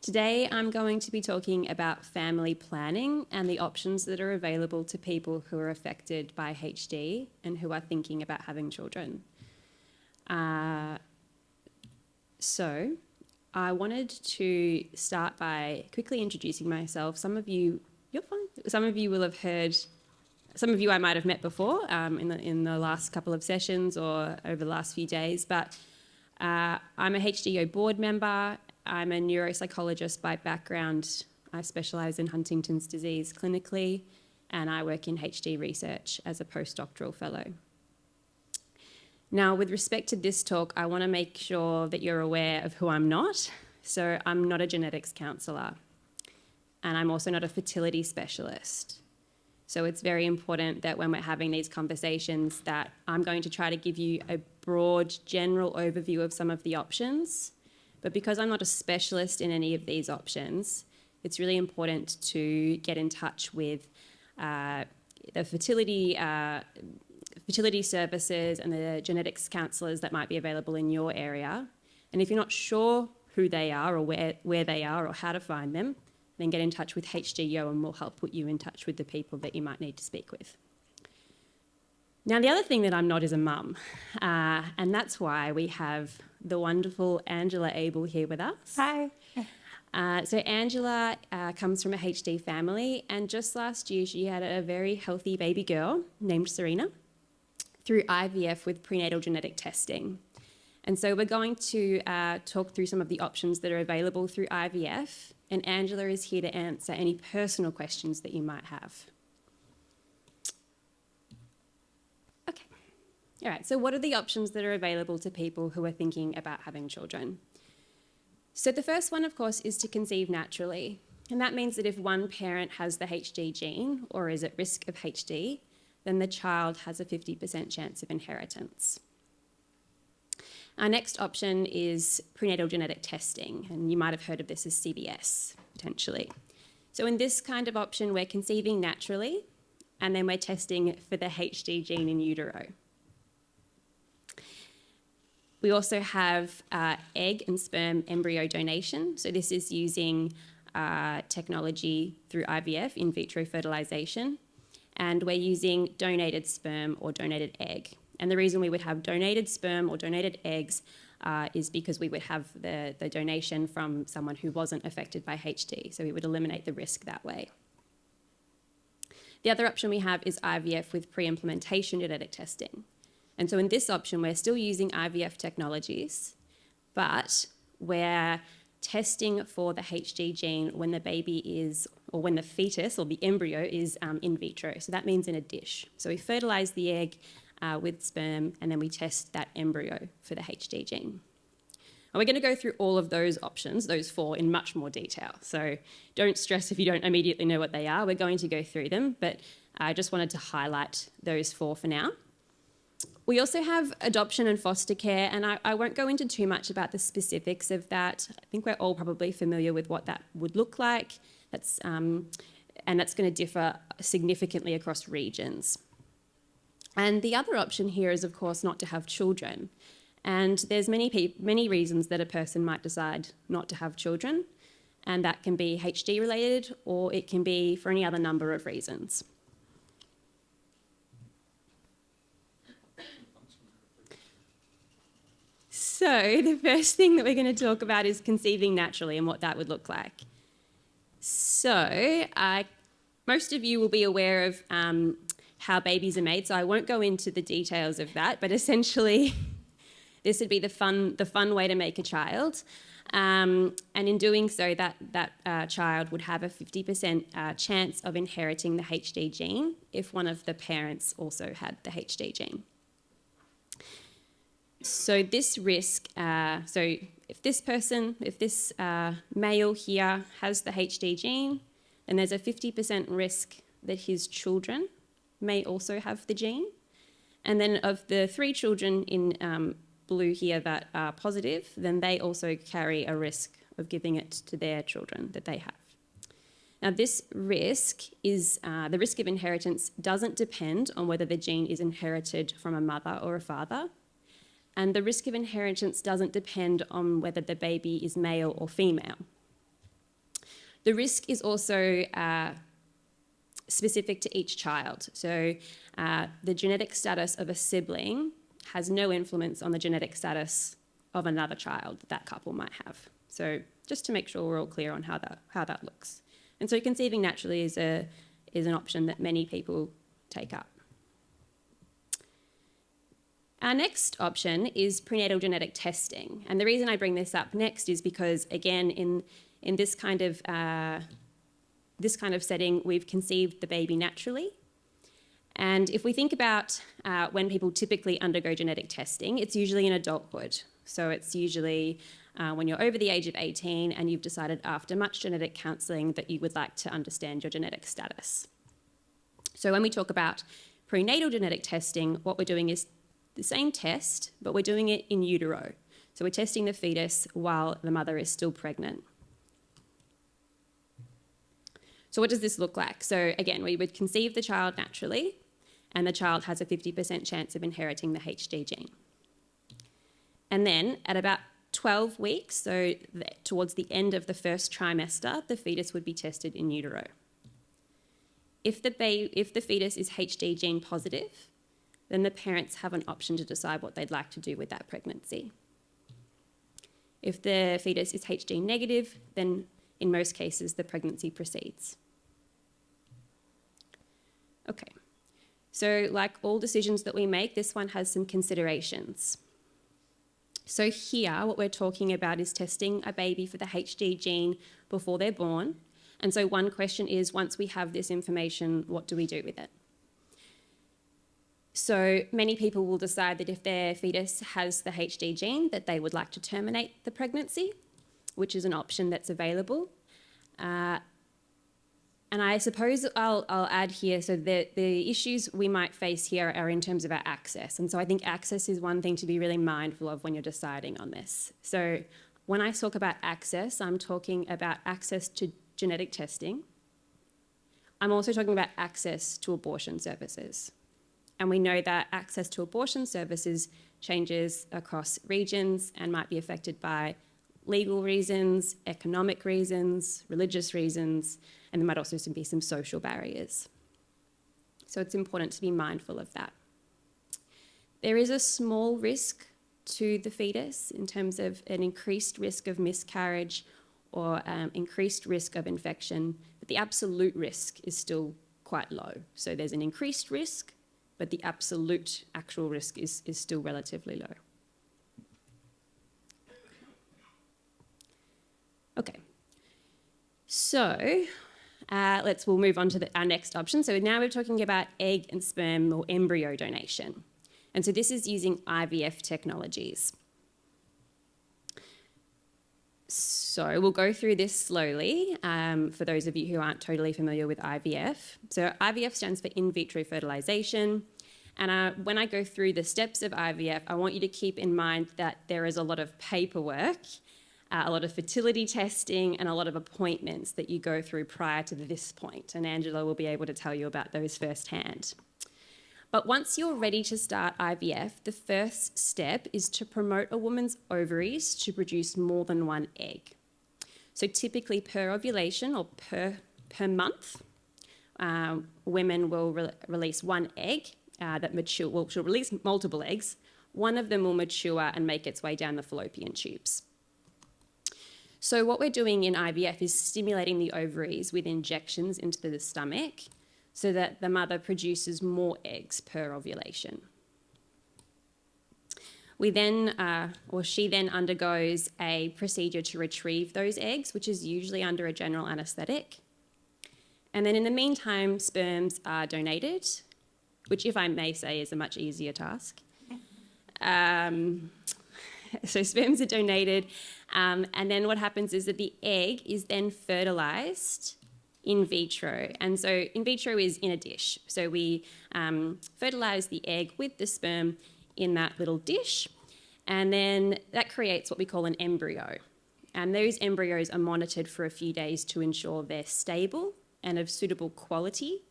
Today I'm going to be talking about family planning and the options that are available to people who are affected by HD and who are thinking about having children. Uh, so I wanted to start by quickly introducing myself. Some of you, you're fine. Some of you will have heard, some of you I might have met before um, in, the, in the last couple of sessions or over the last few days, but uh, I'm a HDYO board member I'm a neuropsychologist by background. I specialise in Huntington's disease clinically, and I work in HD research as a postdoctoral fellow. Now, with respect to this talk, I want to make sure that you're aware of who I'm not. So I'm not a genetics counsellor, and I'm also not a fertility specialist. So it's very important that when we're having these conversations that I'm going to try to give you a broad general overview of some of the options but because I'm not a specialist in any of these options, it's really important to get in touch with uh, the fertility uh, fertility services and the genetics counsellors that might be available in your area. And if you're not sure who they are or where, where they are or how to find them, then get in touch with HDYO and we'll help put you in touch with the people that you might need to speak with. Now, the other thing that I'm not is a mum, uh, and that's why we have the wonderful Angela Abel here with us. Hi. Uh, so Angela uh, comes from a HD family, and just last year she had a very healthy baby girl named Serena through IVF with prenatal genetic testing. And so we're going to uh, talk through some of the options that are available through IVF, and Angela is here to answer any personal questions that you might have. Okay, all right, so what are the options that are available to people who are thinking about having children? So the first one, of course, is to conceive naturally. And that means that if one parent has the HD gene or is at risk of HD, then the child has a 50% chance of inheritance. Our next option is prenatal genetic testing, and you might have heard of this as CVS, potentially. So in this kind of option, we're conceiving naturally, and then we're testing for the HD gene in utero. We also have uh, egg and sperm embryo donation. So this is using uh, technology through IVF, in vitro fertilization. And we're using donated sperm or donated egg. And the reason we would have donated sperm or donated eggs uh, is because we would have the, the donation from someone who wasn't affected by HD. So we would eliminate the risk that way. The other option we have is IVF with pre-implantation genetic testing. And so in this option, we're still using IVF technologies, but we're testing for the HD gene when the baby is, or when the fetus or the embryo is um, in vitro. So that means in a dish. So we fertilize the egg uh, with sperm and then we test that embryo for the HD gene. And we're going to go through all of those options, those four, in much more detail. So don't stress if you don't immediately know what they are. We're going to go through them, but I just wanted to highlight those four for now. We also have adoption and foster care, and I, I, won't go into too much about the specifics of that. I think we're all probably familiar with what that would look like. That's, um, and that's going to differ significantly across regions. And the other option here is, of course, not to have children. And there's many, many reasons that a person might decide not to have children, and that can be HD related or it can be for any other number of reasons. So the first thing that we're going to talk about is conceiving naturally and what that would look like. So most of you will be aware of um, how babies are made, so I won't go into the details of that, but essentially this would be the fun, the fun way to make a child. Um, and in doing so, that, that uh, child would have a 50% uh, chance of inheriting the HD gene if one of the parents also had the HD gene. So this risk, uh, so if this person, if this uh, male here has the HD gene, then there's a 50% risk that his children may also have the gene. And then of the three children in um, blue here that are positive, then they also carry a risk of giving it to their children that they have. Now, this risk is uh, the risk of inheritance doesn't depend on whether the gene is inherited from a mother or a father. And the risk of inheritance doesn't depend on whether the baby is male or female. The risk is also uh, specific to each child. So, uh, the genetic status of a sibling has no influence on the genetic status of another child that that couple might have. So, just to make sure we're all clear on how that, how that looks. And so conceiving naturally is, a, is an option that many people take up. Our next option is prenatal genetic testing. And the reason I bring this up next is because, again, in, in this, kind of, uh, this kind of setting, we've conceived the baby naturally. And if we think about uh, when people typically undergo genetic testing, it's usually in adulthood. So it's usually uh, when you're over the age of 18 and you've decided after much genetic counselling that you would like to understand your genetic status. So when we talk about prenatal genetic testing, what we're doing is the same test, but we're doing it in utero. So we're testing the fetus while the mother is still pregnant. So what does this look like? So again, we would conceive the child naturally, and the child has a 50% chance of inheriting the HD gene. And then at about 12 weeks, so towards the end of the first trimester, the fetus would be tested in utero. If the, if the fetus is HD gene positive, then the parents have an option to decide what they'd like to do with that pregnancy. If the fetus is HD negative, then in most cases the pregnancy proceeds. Okay, so like all decisions that we make, this one has some considerations. So here, what we're talking about is testing a baby for the HD gene before they're born. And so one question is, once we have this information, what do we do with it? So many people will decide that if their fetus has the HD gene, that they would like to terminate the pregnancy, which is an option that's available. Uh, and I suppose I'll, I'll add here, so the, the issues we might face here are in terms of our access. And so I think access is one thing to be really mindful of when you're deciding on this. So when I talk about access, I'm talking about access to genetic testing. I'm also talking about access to abortion services. And we know that access to abortion services changes across regions and might be affected by legal reasons, economic reasons, religious reasons, and there might also be some social barriers. So it's important to be mindful of that. There is a small risk to the fetus in terms of an increased risk of miscarriage or um, increased risk of infection, but the absolute risk is still quite low. So there's an increased risk, but the absolute actual risk is, is still relatively low. Okay, so uh, let's, we'll move on to the, our next option. So now we're talking about egg and sperm or embryo donation. And so this is using IVF technologies. So we'll go through this slowly um, for those of you who aren't totally familiar with IVF. So IVF stands for in vitro fertilization. And uh, when I go through the steps of IVF, I want you to keep in mind that there is a lot of paperwork uh, a lot of fertility testing, and a lot of appointments that you go through prior to this point. And Angela will be able to tell you about those firsthand. But once you're ready to start IVF, the first step is to promote a woman's ovaries to produce more than one egg. So typically per ovulation or per, per month, um, women will re release one egg uh, that mature, well, she'll release multiple eggs. One of them will mature and make its way down the fallopian tubes. So what we're doing in IVF is stimulating the ovaries with injections into the stomach so that the mother produces more eggs per ovulation. We then, uh, or she then undergoes a procedure to retrieve those eggs, which is usually under a general anaesthetic. And then in the meantime, sperms are donated, which if I may say is a much easier task. Um, so sperms are donated um, and then what happens is that the egg is then fertilized in vitro. And so in vitro is in a dish. So we um, fertilize the egg with the sperm in that little dish. And then that creates what we call an embryo. And those embryos are monitored for a few days to ensure they're stable and of suitable quality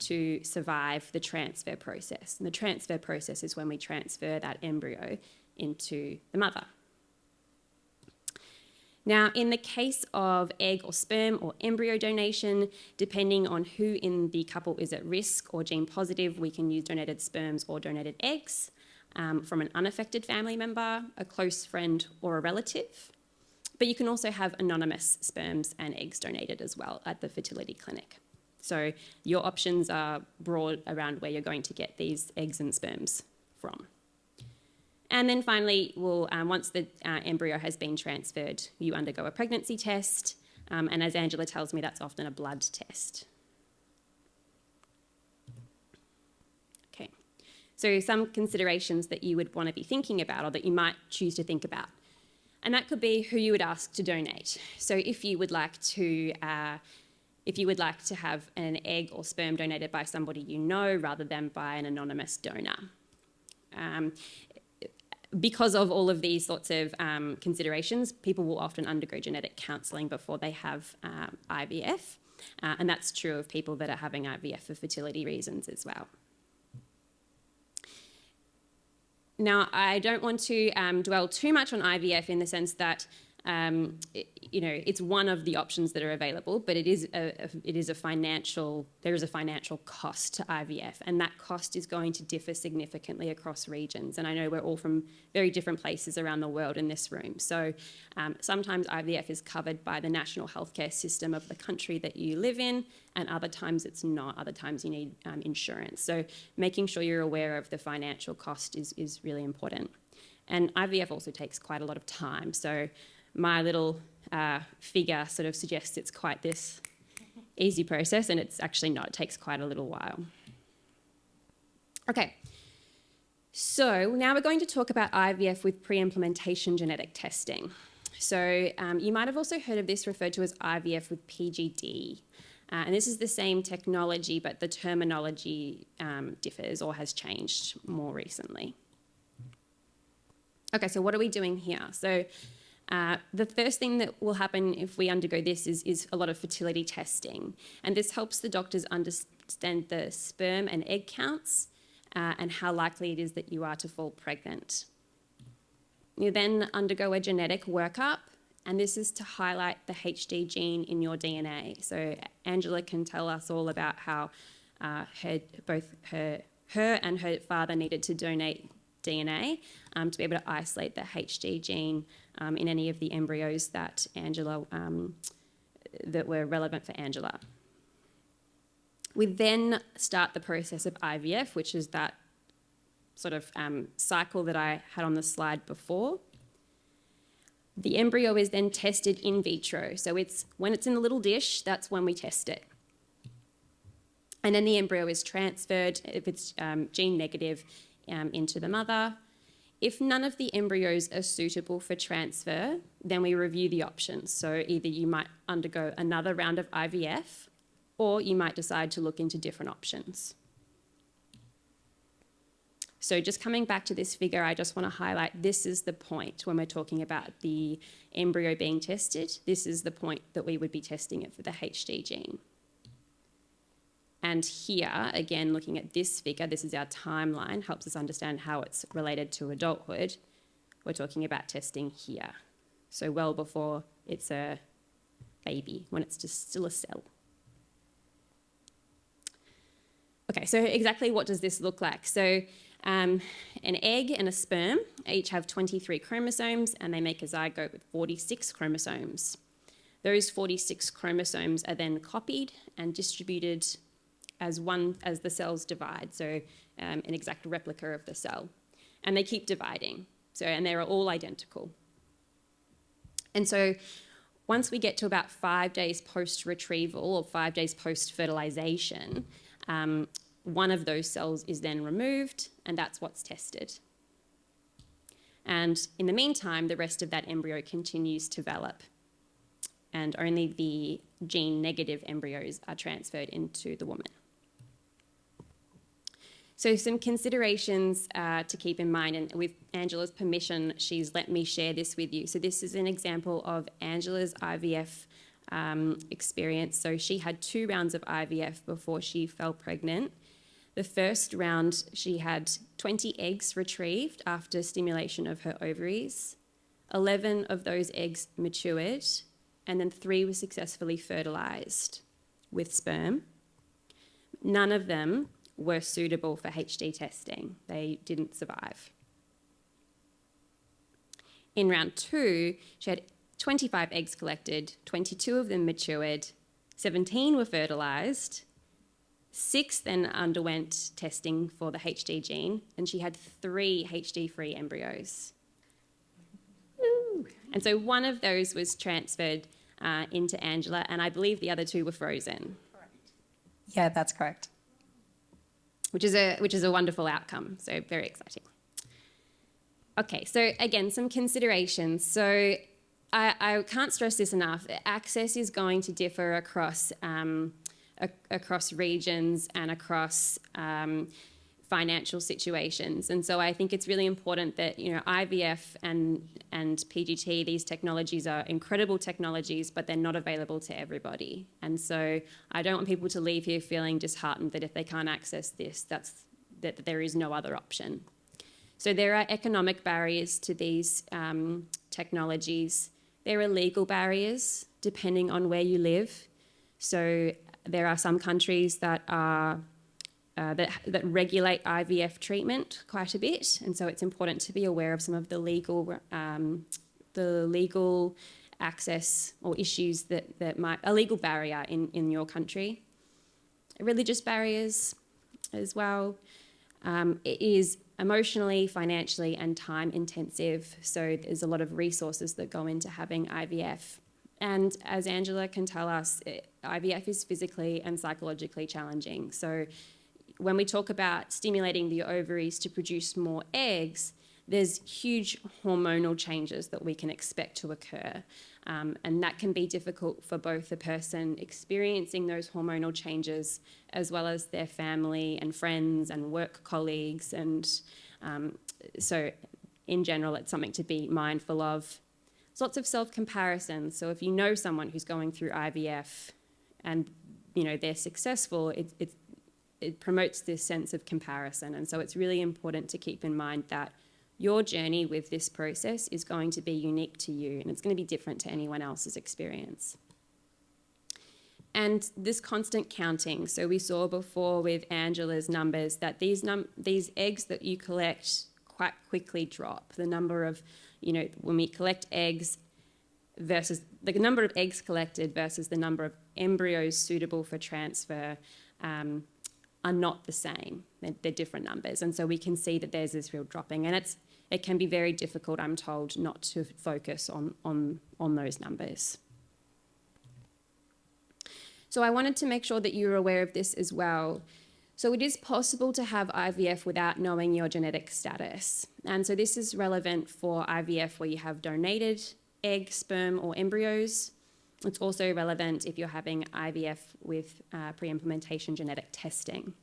to survive the transfer process. And the transfer process is when we transfer that embryo into the mother. Now, in the case of egg or sperm or embryo donation, depending on who in the couple is at risk or gene positive, we can use donated sperms or donated eggs um, from an unaffected family member, a close friend, or a relative. But you can also have anonymous sperms and eggs donated as well at the fertility clinic. So your options are broad around where you're going to get these eggs and sperms from. And then finally, we'll, um, once the uh, embryo has been transferred, you undergo a pregnancy test. Um, and as Angela tells me, that's often a blood test. Okay, so some considerations that you would want to be thinking about or that you might choose to think about. And that could be who you would ask to donate. So if you would like to uh, if you would like to have an egg or sperm donated by somebody you know rather than by an anonymous donor. Um, because of all of these sorts of um, considerations, people will often undergo genetic counselling before they have um, IVF. Uh, and that's true of people that are having IVF for fertility reasons as well. Now, I don't want to um, dwell too much on IVF in the sense that um, it, you know, it's one of the options that are available, but it is a, it is a financial, there is a financial cost to IVF, and that cost is going to differ significantly across regions. And I know we're all from very different places around the world in this room. So um, sometimes IVF is covered by the national healthcare system of the country that you live in, and other times it's not. Other times you need um, insurance. So making sure you're aware of the financial cost is, is really important. And IVF also takes quite a lot of time. So my little uh, figure sort of suggests it's quite this easy process, and it's actually not. It takes quite a little while. Okay, so now we're going to talk about IVF with pre-implantation genetic testing. So um, you might have also heard of this referred to as IVF with PGD. Uh, and this is the same technology, but the terminology um, differs or has changed more recently. Okay, so what are we doing here? So uh, the first thing that will happen if we undergo this is, is a lot of fertility testing. And this helps the doctors understand the sperm and egg counts uh, and how likely it is that you are to fall pregnant. You then undergo a genetic workup, and this is to highlight the HD gene in your DNA. So Angela can tell us all about how uh, her, both her, her and her father needed to donate DNA um, to be able to isolate the HD gene um, in any of the embryos that Angela um, that were relevant for Angela. We then start the process of IVF, which is that sort of um, cycle that I had on the slide before. The embryo is then tested in vitro. So it's when it's in the little dish, that's when we test it. And then the embryo is transferred, if it's um, gene negative, um, into the mother. If none of the embryos are suitable for transfer, then we review the options. So either you might undergo another round of IVF or you might decide to look into different options. So just coming back to this figure, I just want to highlight this is the point when we're talking about the embryo being tested. This is the point that we would be testing it for the HD gene. And here, again, looking at this figure, this is our timeline, helps us understand how it's related to adulthood. We're talking about testing here. So well before it's a baby, when it's just still a cell. Okay, so exactly what does this look like? So um, an egg and a sperm each have 23 chromosomes and they make a zygote with 46 chromosomes. Those 46 chromosomes are then copied and distributed as one as the cells divide, so um, an exact replica of the cell. And they keep dividing, so and they're all identical. And so once we get to about five days post retrieval or five days post fertilization, um, one of those cells is then removed, and that's what's tested. And in the meantime, the rest of that embryo continues to develop, and only the gene negative embryos are transferred into the woman. So some considerations uh, to keep in mind, and with Angela's permission, she's let me share this with you. So this is an example of Angela's IVF um, experience. So she had two rounds of IVF before she fell pregnant. The first round, she had 20 eggs retrieved after stimulation of her ovaries. 11 of those eggs matured, and then three were successfully fertilized with sperm. None of them were suitable for HD testing, they didn't survive. In round two, she had 25 eggs collected, 22 of them matured, 17 were fertilized, six then underwent testing for the HD gene, and she had three HD free embryos. And so one of those was transferred uh, into Angela, and I believe the other two were frozen. Correct. Yeah, that's correct. Which is a which is a wonderful outcome. So very exciting. Okay, so again, some considerations. So I, I can't stress this enough. Access is going to differ across um, across regions and across um, financial situations. And so I think it's really important that you know IVF and and PGT these technologies are incredible technologies, but they're not available to everybody. And so I don't want people to leave here feeling disheartened that if they can't access this, that's that there is no other option. So there are economic barriers to these um, technologies. There are legal barriers depending on where you live. So there are some countries that are uh, that, that regulate IVF treatment quite a bit, and so it's important to be aware of some of the legal um, the legal access or issues that, that might a legal barrier in, in your country. Religious barriers as well. Um, it is emotionally, financially, and time intensive, so there's a lot of resources that go into having IVF. And as Angela can tell us, it, IVF is physically and psychologically challenging. So when we talk about stimulating the ovaries to produce more eggs, there's huge hormonal changes that we can expect to occur. Um, and that can be difficult for both the person experiencing those hormonal changes as well as their family and friends and work colleagues. And um, so, in general, it's something to be mindful of. There's lots of self comparison. So, if you know someone who's going through IVF and you know they're successful, it, it's it promotes this sense of comparison. And so it's really important to keep in mind that your journey with this process is going to be unique to you and it's going to be different to anyone else's experience. And this constant counting. So we saw before with Angela's numbers that these num these eggs that you collect quite quickly drop. The number of, you know, when we collect eggs versus the number of eggs collected versus the number of embryos suitable for transfer um, are not the same. They're, they're, different numbers. And so we can see that there's this real dropping. And it's, it can be very difficult, I'm told, not to focus on, on, on those numbers. So I wanted to make sure that you're aware of this as well. So it is possible to have IVF without knowing your genetic status. And so this is relevant for IVF where you have donated egg, sperm, or embryos. It's also relevant if you're having IVF with uh, pre-implantation genetic testing.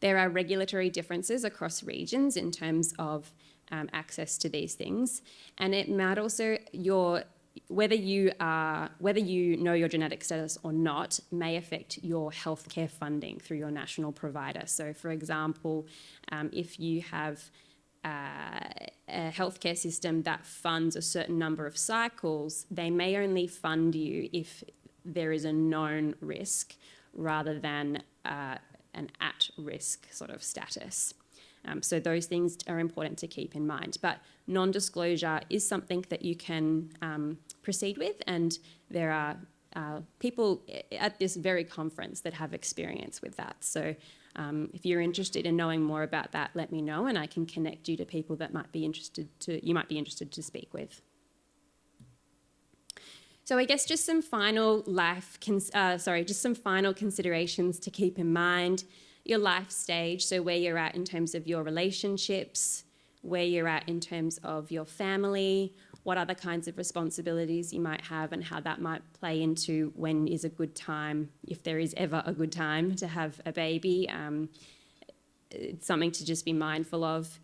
There are regulatory differences across regions in terms of um, access to these things, and it might also your whether you are whether you know your genetic status or not may affect your healthcare funding through your national provider. So, for example, um, if you have uh, a healthcare system that funds a certain number of cycles, they may only fund you if there is a known risk rather than uh, an at risk sort of status. Um, so those things are important to keep in mind. But non disclosure is something that you can um, proceed with, and there are uh, people at this very conference that have experience with that. So um, if you're interested in knowing more about that, let me know and I can connect you to people that might be interested to, you might be interested to speak with. So I guess just some final life, uh, sorry, just some final considerations to keep in mind. Your life stage, so where you're at in terms of your relationships, where you're at in terms of your family, what other kinds of responsibilities you might have and how that might play into when is a good time, if there is ever a good time to have a baby. Um, it's something to just be mindful of.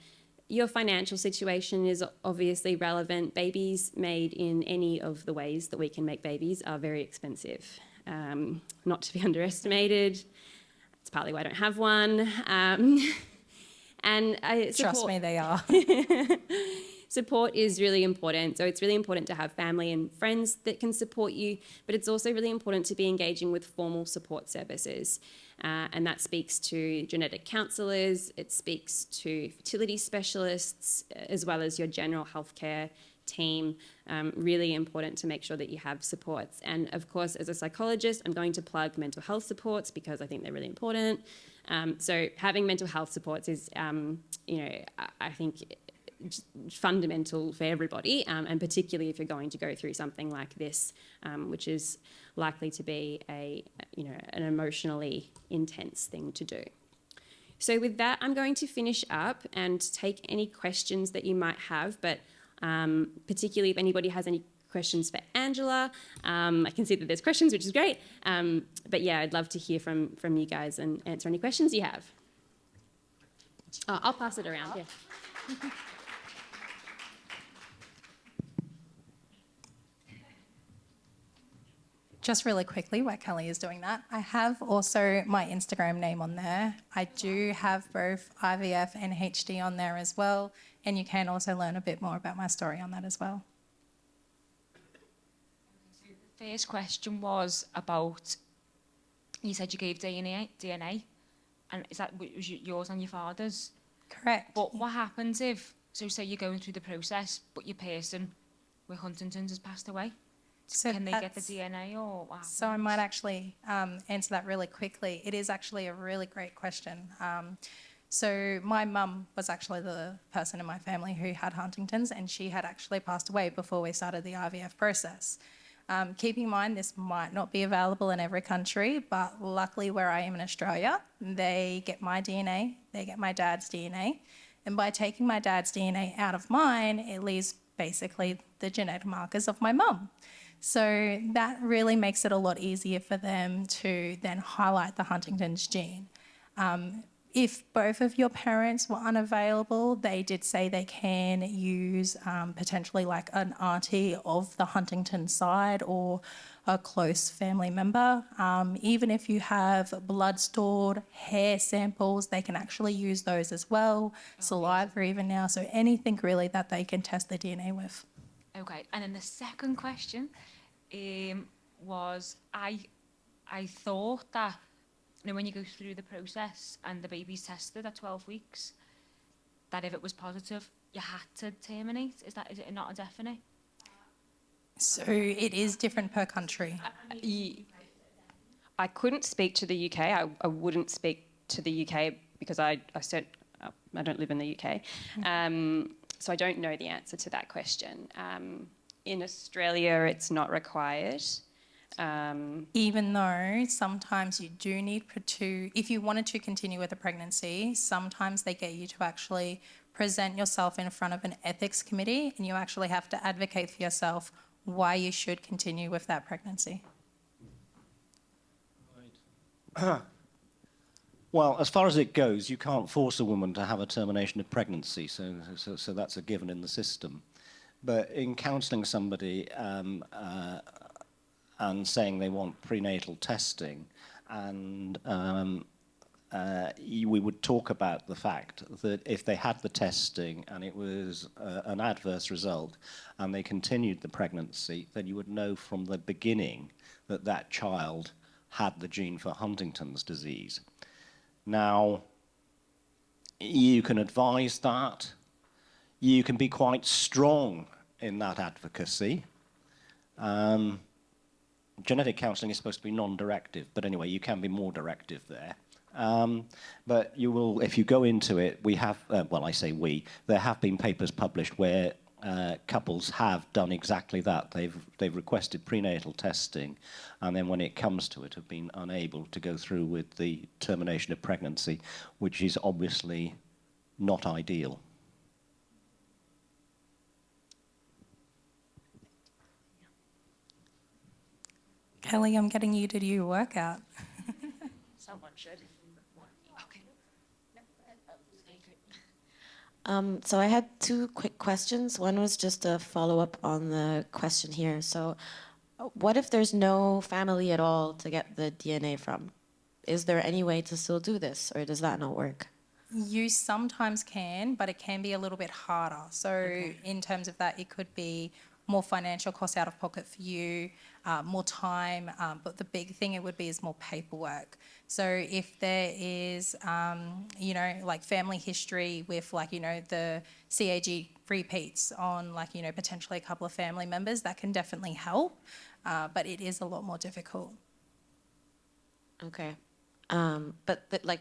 Your financial situation is obviously relevant. Babies made in any of the ways that we can make babies are very expensive, um, not to be underestimated. It's partly why I don't have one. Um, and I Trust me, they are. support is really important. So it's really important to have family and friends that can support you, but it's also really important to be engaging with formal support services. Uh, and that speaks to genetic counsellors, it speaks to fertility specialists, as well as your general healthcare team. Um, really important to make sure that you have supports. And of course, as a psychologist, I'm going to plug mental health supports because I think they're really important. Um, so having mental health supports is, um, you know, I think fundamental for everybody, um, and particularly if you're going to go through something like this, um, which is likely to be a you know an emotionally intense thing to do. So with that, I'm going to finish up and take any questions that you might have, but um, particularly if anybody has any questions for Angela. Um, I can see that there's questions, which is great. Um, but yeah, I'd love to hear from, from you guys and answer any questions you have. Oh, I'll pass it around, yeah. Just really quickly, while Kelly is doing that, I have also my Instagram name on there. I do have both IVF and HD on there as well, and you can also learn a bit more about my story on that as well. The First question was about you said you gave DNA, DNA, and is that was yours and your father's? Correct. But what happens if, so say you're going through the process, but your person with Huntington's has passed away? So Can they get the that's- DNA or what So I might actually um, answer that really quickly. It is actually a really great question. Um, so my mum was actually the person in my family who had Huntington's, and she had actually passed away before we started the IVF process. Um, keep in mind, this might not be available in every country, but luckily where I am in Australia, they get my DNA, they get my dad's DNA, and by taking my dad's DNA out of mine, it leaves basically the genetic markers of my mum. So that really makes it a lot easier for them to then highlight the Huntington's gene. Um, if both of your parents were unavailable, they did say they can use um, potentially like an auntie of the Huntington side or a close family member. Um, even if you have blood stored, hair samples, they can actually use those as well, saliva even now. So anything really that they can test the DNA with. Okay, and then the second question um, was I, I thought that you know when you go through the process and the baby's tested at 12 weeks, that if it was positive, you had to terminate. Is that is it not a definite? So it is different per country. Ye- I couldn't speak to the UK. I, I wouldn't speak to the UK because I I, cert, uh, I don't live in the UK, um, so I don't know the answer to that question. Um, in Australia, it's not required. Um, even though sometimes you do need to, if you wanted to continue with a pregnancy, sometimes they get you to actually present yourself in front of an ethics committee and you actually have to advocate for yourself why you should continue with that pregnancy. Well, as far as it goes, you can't force a woman to have a termination of pregnancy, so, so, so that's a given in the system. But in counselling somebody um, uh, and saying they want prenatal testing, and um, uh, we would talk about the fact that if they had the testing and it was uh, an adverse result and they continued the pregnancy, then you would know from the beginning that that child had the gene for Huntington's disease. Now, you can advise that. You can be quite strong in that advocacy. Um, genetic counselling is supposed to be non-directive, but anyway, you can be more directive there. Um, but you will, if you go into it, we have, uh, well, I say we, there have been papers published where uh, couples have done exactly that. They've, they've requested prenatal testing, and then when it comes to it, have been unable to go through with the termination of pregnancy, which is obviously not ideal. Kelly, I'm getting you to do your workout. Someone should. Okay. Um, so I had two quick questions. One was just a follow-up on the question here. So what if there's no family at all to get the DNA from? Is there any way to still do this, or does that not work? You sometimes can, but it can be a little bit harder. So, in terms of that, it could be more financial costs out of pocket for you, uh, more time. Um, but the big thing it would be is more paperwork. So, if there is, um, you know, like family history with, like, you know, the CAG repeats on, like, you know, potentially a couple of family members, that can definitely help. Uh, but it is a lot more difficult. Okay. Um, but the, like,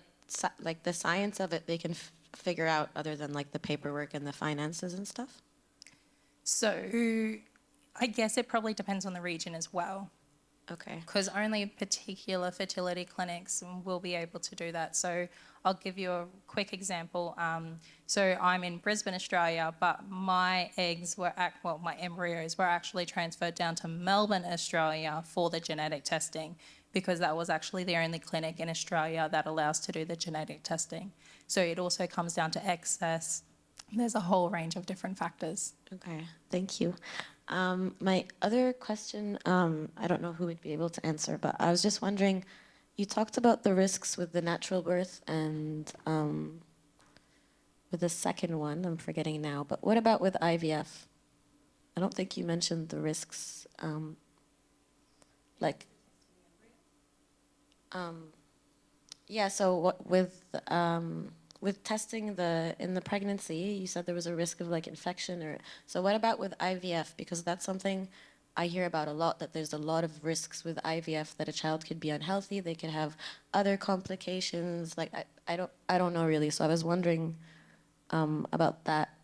like the science of it, they can figure out other than like the paperwork and the finances and stuff. So, I guess it probably depends on the region as well. Okay. because only particular fertility clinics will be able to do that. So I'll give you a quick example. Um, so I'm in Brisbane, Australia, but my eggs were, ac- well, my embryos were actually transferred down to Melbourne, Australia for the genetic testing because that was actually the only clinic in Australia that allows to do the genetic testing. So it also comes down to excess. There's a whole range of different factors. Okay. Thank you. Um, my other question, um, I don't know who would be able to answer, but I was just wondering, you talked about the risks with the natural birth and um, with the second one, I'm forgetting now, but what about with IVF? I don't think you mentioned the risks, um, like, um, yeah, so what, with, um, with testing the, in the pregnancy, you said there was a risk of like infection or, so what about with IVF? Because that's something I hear about a lot, that there's a lot of risks with IVF, that a child could be unhealthy, they could have other complications, like, I, I don't, I don't know really, so I was wondering, um, about that.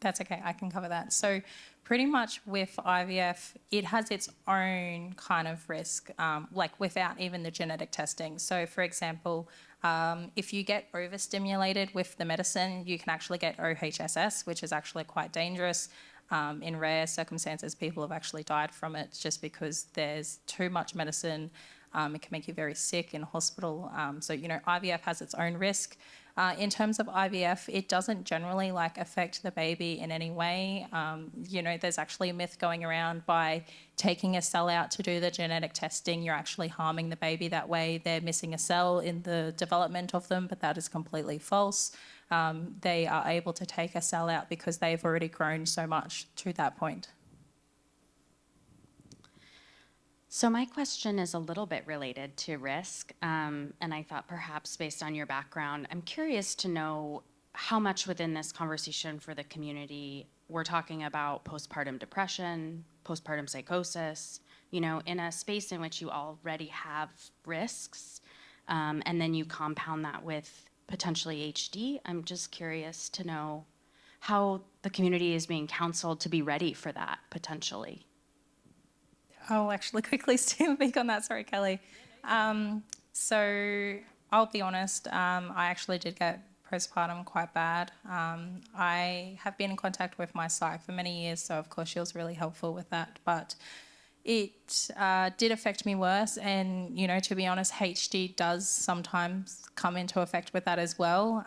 That's okay, I can cover that. So, pretty much with IVF, it has its own kind of risk, um, like without even the genetic testing. So, for example, um, if you get overstimulated with the medicine, you can actually get OHSS, which is actually quite dangerous. Um, in rare circumstances, people have actually died from it just because there's too much medicine. Um, it can make you very sick in hospital. Um, so, you know, IVF has its own risk. Uh, in terms of IVF, it doesn't generally like affect the baby in any way. Um, you know, there's actually a myth going around by taking a cell out to do the genetic testing, you're actually harming the baby that way. They're missing a cell in the development of them, but that is completely false. Um, they are able to take a cell out because they've already grown so much to that point. So my question is a little bit related to risk, um, and I thought perhaps based on your background, I'm curious to know how much within this conversation for the community we're talking about postpartum depression, postpartum psychosis, you know, in a space in which you already have risks, um, and then you compound that with potentially HD. I'm just curious to know how the community is being counseled to be ready for that potentially. I'll actually quickly speak on that. Sorry, Kelly. Um, so I'll be honest. Um, I actually did get postpartum quite bad. Um, I have been in contact with my psych for many years, so of course she was really helpful with that. But it uh, did affect me worse, and you know, to be honest, HD does sometimes come into effect with that as well.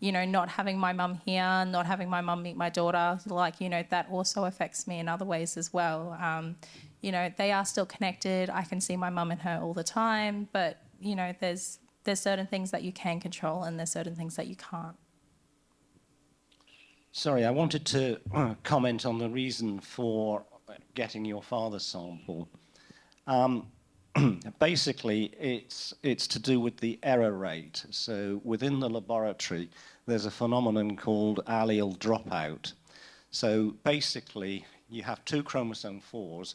You know, not having my mum here, not having my mum meet my daughter, like, you know, that also affects me in other ways as well. Um, you know, they are still connected. I can see my mum and her all the time, but, you know, there's, there's certain things that you can control and there's certain things that you can't. Sorry, I wanted to comment on the reason for getting your father's sample. Um, basically, it's, it's to do with the error rate. So within the laboratory, there's a phenomenon called allele dropout. So basically, you have two chromosome 4s,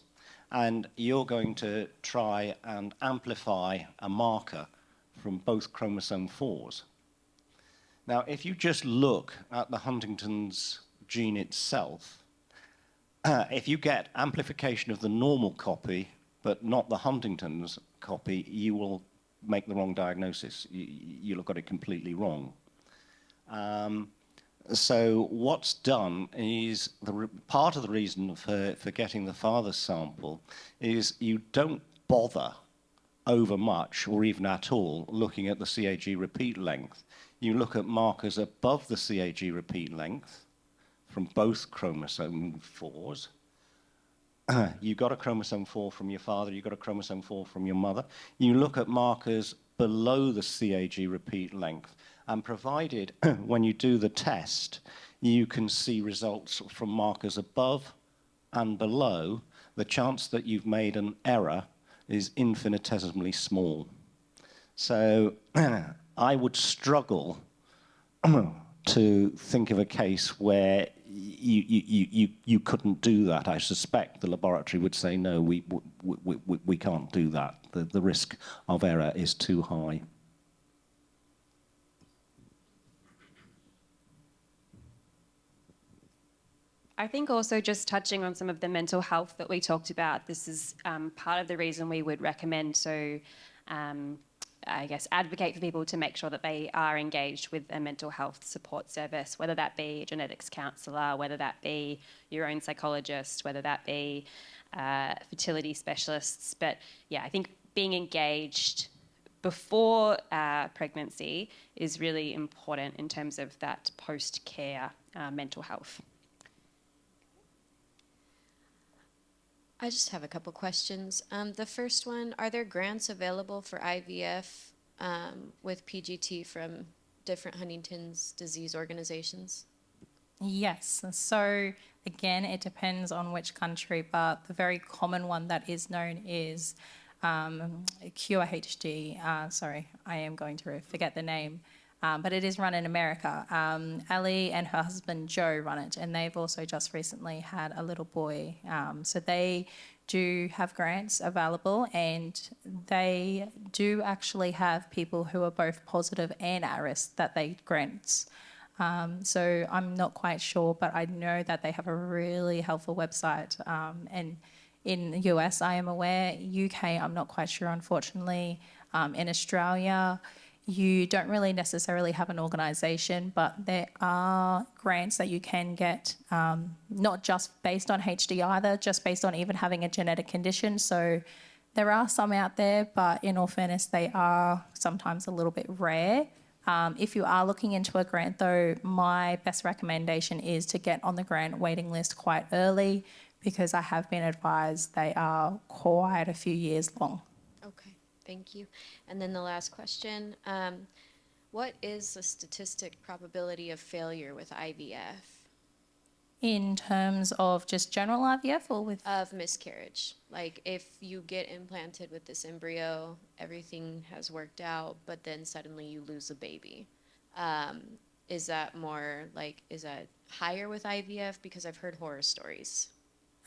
and you're going to try and amplify a marker from both chromosome 4s. Now, if you just look at the Huntington's gene itself, uh, if you get amplification of the normal copy but not the Huntington's copy, you will make the wrong diagnosis. You, you'll have got it completely wrong. Um, so what's done is the part of the reason for, for getting the father's sample is you don't bother over much or even at all looking at the CAG repeat length. You look at markers above the CAG repeat length from both chromosome fours. you got a chromosome 4 from your father, you got a chromosome 4 from your mother. You look at markers below the CAG repeat length, and provided when you do the test, you can see results from markers above and below, the chance that you've made an error is infinitesimally small. So I would struggle to think of a case where you, you, you, you couldn't do that. I suspect the laboratory would say, no, we, we, we, we can't do that. The, the risk of error is too high. I think also just touching on some of the mental health that we talked about, this is um, part of the reason we would recommend so, um, I guess, advocate for people to make sure that they are engaged with a mental health support service, whether that be a genetics counsellor, whether that be your own psychologist, whether that be uh, fertility specialists. But yeah, I think being engaged before uh, pregnancy is really important in terms of that post care uh, mental health. I just have a couple questions. Um, the first one, are there grants available for IVF um, with PGT from different Huntington's disease organizations? Yes. So again, it depends on which country, but the very common one that is known is um, CureHD. Uh, sorry, I am going to forget the name um, but it is run in America. Um, Ali and her husband Joe run it, and they've also just recently had a little boy. Um, so they do have grants available, and they do actually have people who are both positive and at risk that they grants. Um, so I'm not quite sure, but I know that they have a really helpful website. Um, and in the US, I am aware. UK, I'm not quite sure, unfortunately. Um, in Australia, you don't really necessarily have an organisation, but there are grants that you can get, um, not just based on HD either, just based on even having a genetic condition. So there are some out there, but in all fairness, they are sometimes a little bit rare. Um, if you are looking into a grant, though, my best recommendation is to get on the grant waiting list quite early because I have been advised they are quite a few years long. Thank you. And then the last question, um, what is the statistic probability of failure with IVF? In terms of just general IVF or with? Of miscarriage. Like if you get implanted with this embryo, everything has worked out, but then suddenly you lose a baby. Um, is that more like, is that higher with IVF? Because I've heard horror stories.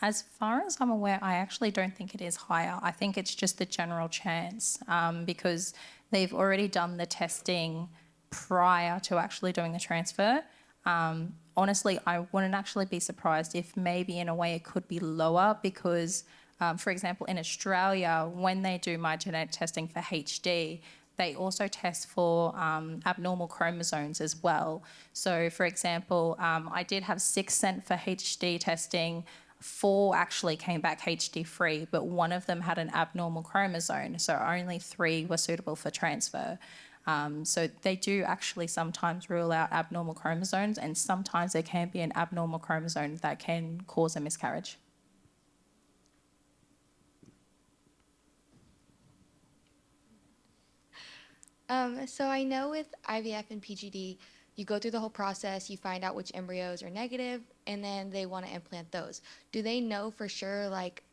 As far as I'm aware, I actually don't think it is higher. I think it's just the general chance um, because they've already done the testing prior to actually doing the transfer. Um, honestly, I wouldn't actually be surprised if maybe in a way it could be lower because, um, for example, in Australia, when they do my genetic testing for HD, they also test for um, abnormal chromosomes as well. So, for example, um, I did have six sent for HD testing four actually came back HD free, but one of them had an abnormal chromosome, so only three were suitable for transfer. Um, so they do actually sometimes rule out abnormal chromosomes, and sometimes there can be an abnormal chromosome that can cause a miscarriage. Um, so I know with IVF and PGD, you go through the whole process, you find out which embryos are negative, and then they want to implant those. Do they know for sure, like,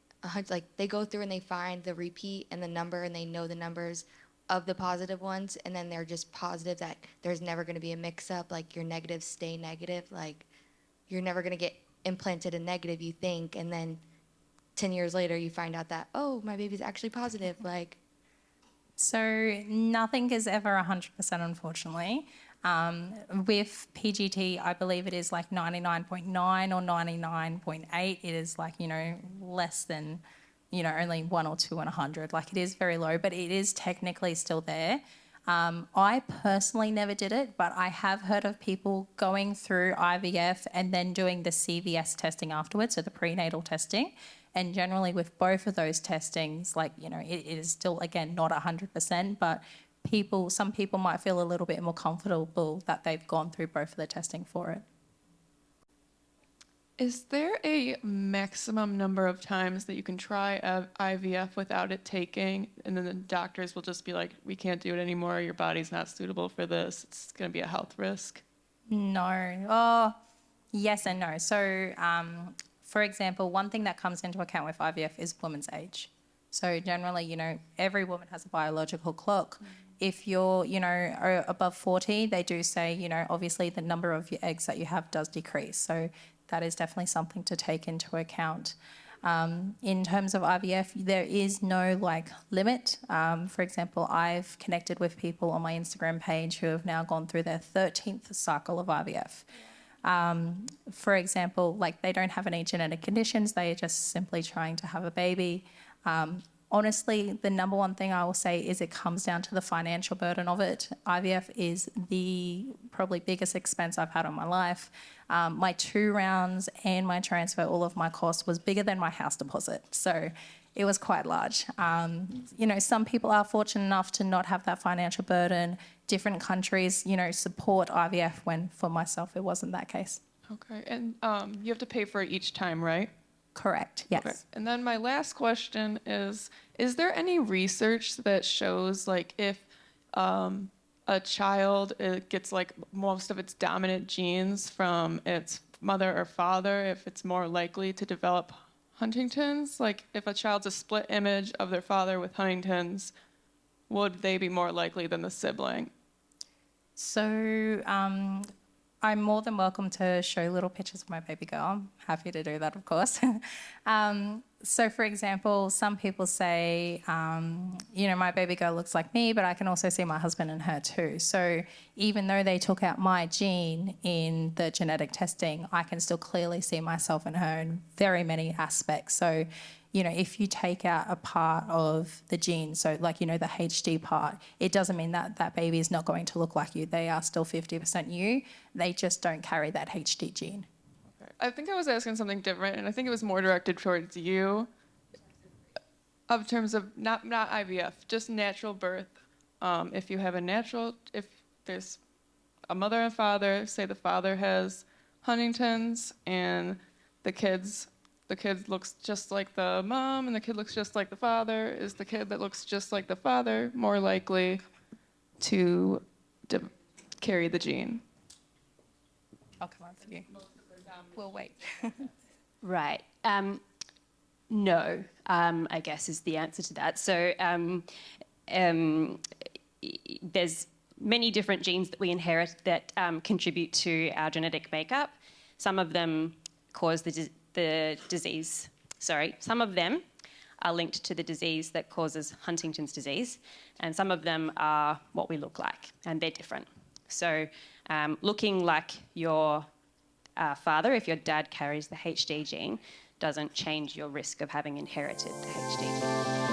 like they go through and they find the repeat and the number, and they know the numbers of the positive ones, and then they're just positive that there's never going to be a mix-up, like your negatives stay negative, like you're never going to get implanted a negative, you think, and then 10 years later you find out that, oh, my baby's actually positive, like. So nothing is ever 100%, unfortunately. Um, with PGT, I believe it is like 99.9 or 99.8. It is like, you know, less than, you know, only one or two in a 100. Like it is very low, but it is technically still there. Um, I personally never did it, but I have heard of people going through IVF and then doing the CVS testing afterwards, so the prenatal testing. And generally, with both of those testings, like, you know, it, it is still, again, not 100%, but people, some people might feel a little bit more comfortable that they've gone through both of the testing for it. Is there a maximum number of times that you can try a IVF without it taking, and then the doctors will just be like, "We can't do it anymore. Your body's not suitable for this. It's going to be a health risk." No. Oh, yes and no. So, um, for example, one thing that comes into account with IVF is woman's age. So generally, you know, every woman has a biological clock. If you're, you know, above 40, they do say, you know, obviously the number of your eggs that you have does decrease. So that is definitely something to take into account. Um, in terms of IVF, there is no like limit. Um, for example, I've connected with people on my Instagram page who have now gone through their 13th cycle of IVF. Um, for example, like they don't have any genetic conditions, they are just simply trying to have a baby. Honestly, the number one thing I will say is it comes down to the financial burden of it. IVF is the probably biggest expense I've had in my life. Um, my two rounds and my transfer, all of my costs was bigger than my house deposit. So it was quite large. Um, you know, some people are fortunate enough to not have that financial burden. Different countries, you know, support IVF when for myself it wasn't that case. Okay, and um, you have to pay for it each time, right? Correct, yes. Okay. And then my last question is: Is there any research that shows like if um, a child it gets like most of its dominant genes from its mother or father, if it's more likely to develop Huntington's? Like if a child's a split image of their father with Huntington's, would they be more likely than the sibling? So um, I'm more than welcome to show little pictures of my baby girl. I'm happy to do that, of course. um, so, for example, some people say, um, you know, my baby girl looks like me, but I can also see my husband and her too. So, even though they took out my gene in the genetic testing, I can still clearly see myself and her in very many aspects. So, you know, if you take out a part of the gene, so like, you know, the HD part, it doesn't mean that that baby is not going to look like you. They are still 50% you. They just don't carry that HD gene. I think I was asking something different, and I think it was more directed towards you. Of terms of not not IVF, just natural birth. Um, if you have a natural, if there's a mother and father, say the father has Huntington's, and the kids the kid looks just like the mom and the kid looks just like the father, is the kid that looks just like the father more likely to de- carry the gene? I'll come on for you. We'll wait. Right. Um, no, um, I guess is the answer to that. So um, um, there's many different genes that we inherit that um, contribute to our genetic makeup. Some of them cause the, di- the disease. Sorry, some of them are linked to the disease that causes Huntington's disease, and some of them are what we look like, and they're different. So, um, looking like your uh, father, if your dad carries the HD gene, doesn't change your risk of having inherited the HD gene.